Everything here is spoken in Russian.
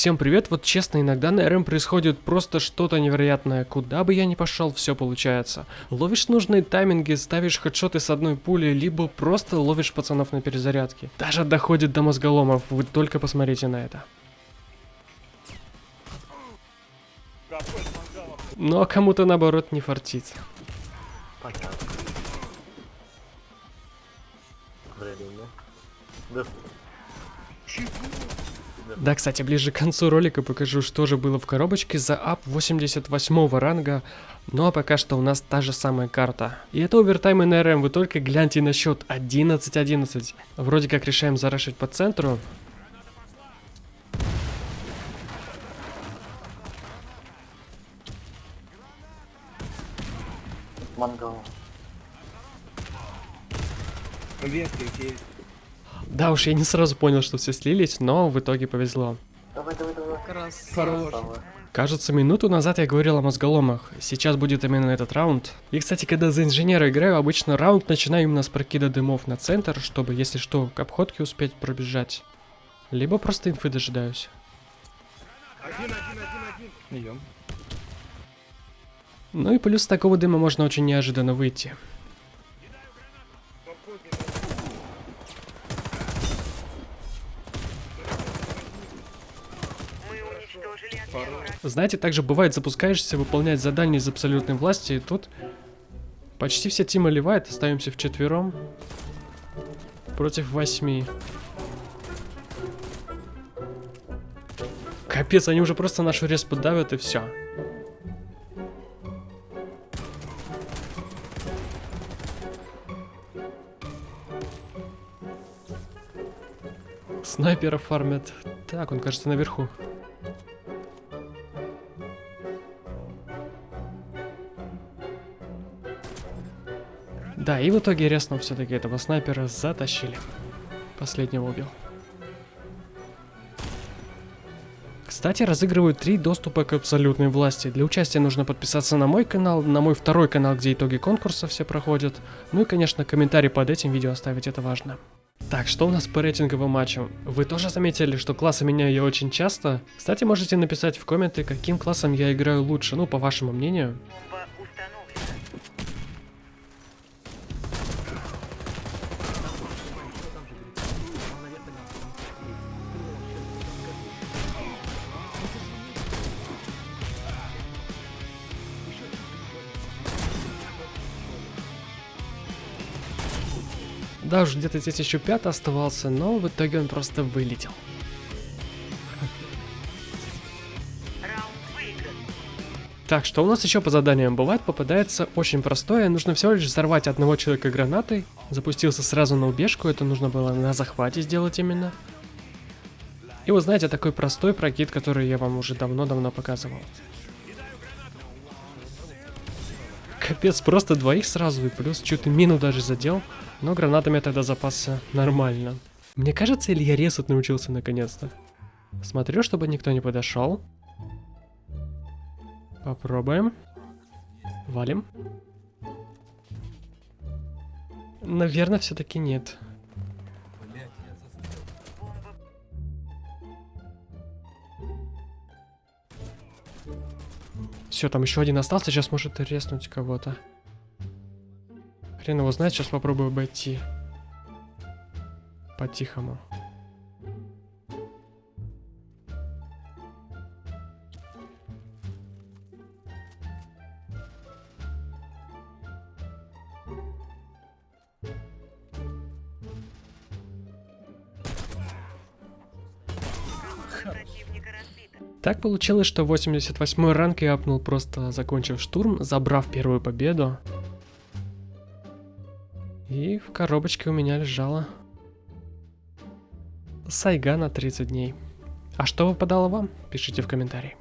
Всем привет, вот честно, иногда на РМ происходит просто что-то невероятное. Куда бы я ни пошел, все получается. Ловишь нужные тайминги, ставишь хедшоты с одной пули, либо просто ловишь пацанов на перезарядке. Даже доходит до мозголомов, вы только посмотрите на это. А кому-то наоборот не фартит. Понятно. Время. Да. Да, кстати, ближе к концу ролика покажу, что же было в коробочке за ап 88 ранга. Ну а пока что у нас та же самая карта. И это овертайм НРМ, вы только гляньте на счет 11-11. Вроде как решаем зарашить по центру. Мангал. Ветки есть. Да уж, я не сразу понял, что все слились, но в итоге повезло. Давай, давай, давай. Хорош. Красава. Кажется, минуту назад я говорил о мозголомах. Сейчас будет именно этот раунд. И, кстати, когда за инженера играю, обычно раунд начинаю именно с прокида дымов на центр, чтобы, если что, к обходке успеть пробежать. Либо просто инфы дожидаюсь. Один, один, один, один. Идем. Ну и плюс такого дыма можно очень неожиданно выйти. Знаете, также бывает, запускаешься выполнять задание из абсолютной власти, и тут почти вся тима ливает, остаемся вчетвером против восьми. Капец, они уже просто нашу респу давят и все. Снайпера фармят. Так, он кажется наверху. Да, и в итоге Реснов все-таки этого снайпера затащили. Последнего убил. Кстати, разыгрывают три доступа к абсолютной власти. Для участия нужно подписаться на мой канал, на мой второй канал, где итоги конкурса все проходят. Ну и, конечно, комментарий под этим видео оставить, это важно. Так, что у нас по рейтинговым матчам? Вы тоже заметили, что классы меняю я очень часто? Кстати, можете написать в комменты, каким классом я играю лучше, ну, по вашему мнению. Да уж, где-то здесь еще пятый оставался, но в итоге он просто вылетел. Так, что у нас еще по заданиям бывает? Попадается очень простое. Нужно всего лишь взорвать одного человека гранатой. Запустился сразу на убежку. Это нужно было на захвате сделать именно. И вот знаете, такой простой прокид, который я вам уже давно-давно показывал. Капец, просто двоих сразу и плюс чуть мину даже задел. Но гранатами я тогда запасся нормально. Мне кажется, я резать научился наконец-то. Смотрю, чтобы никто не подошел. Попробуем. Валим. Наверное, все-таки нет. Все, там еще один остался, сейчас может резнуть кого-то. Хрен его знает, сейчас попробую обойти. По-тихому. Так получилось, что 88 ранг я апнул просто закончив штурм, забрав первую победу. И в коробочке у меня лежала Сайга на 30 дней. А что выпадало вам? Пишите в комментарии.